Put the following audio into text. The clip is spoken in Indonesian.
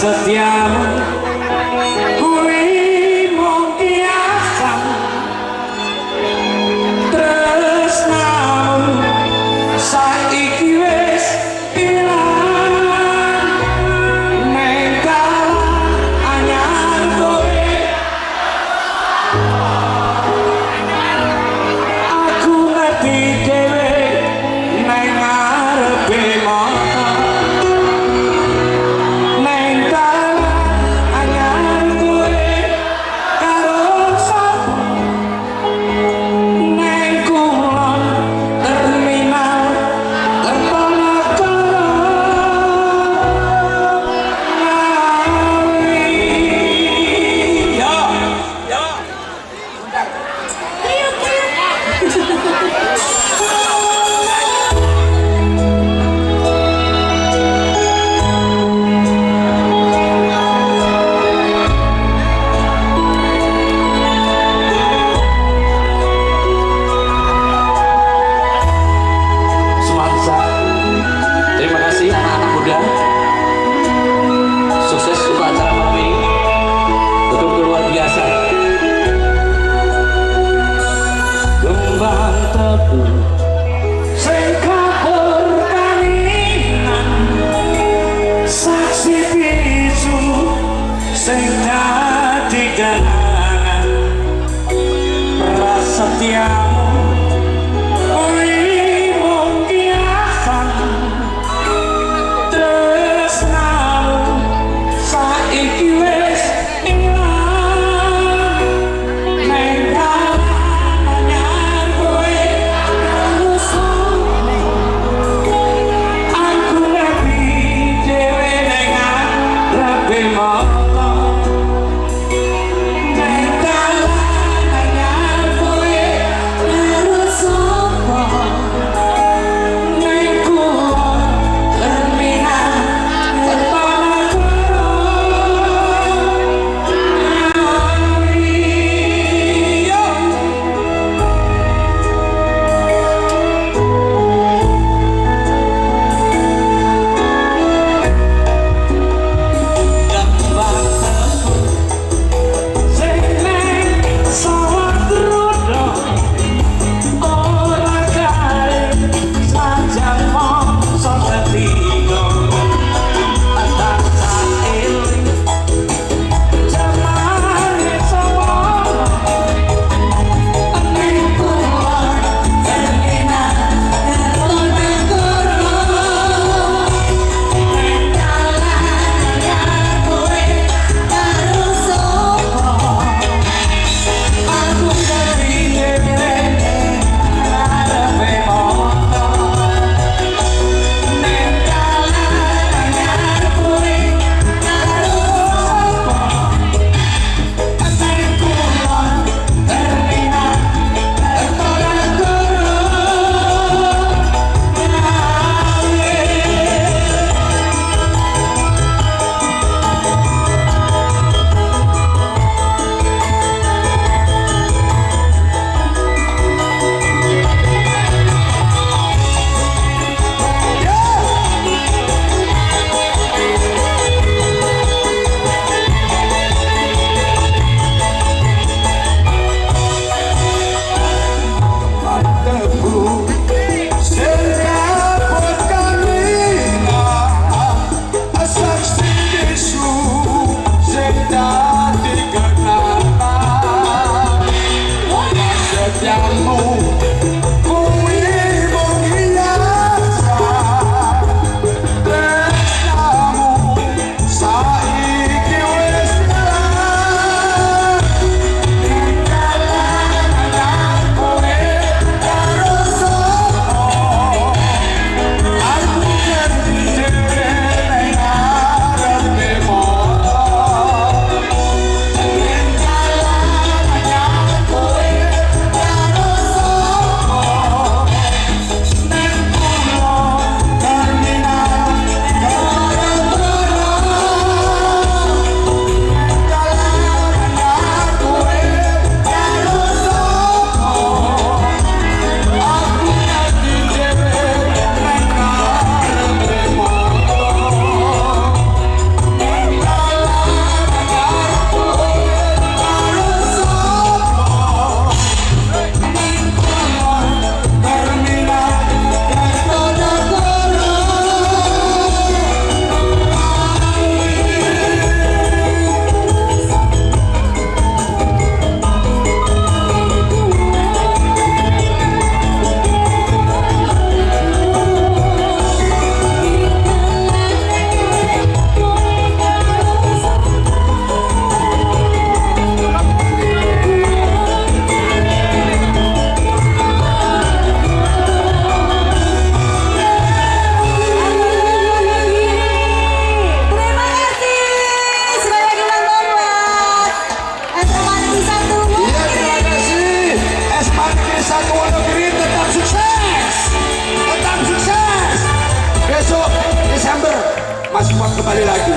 casa tiene Desember. Mas Kuat kembali lagi.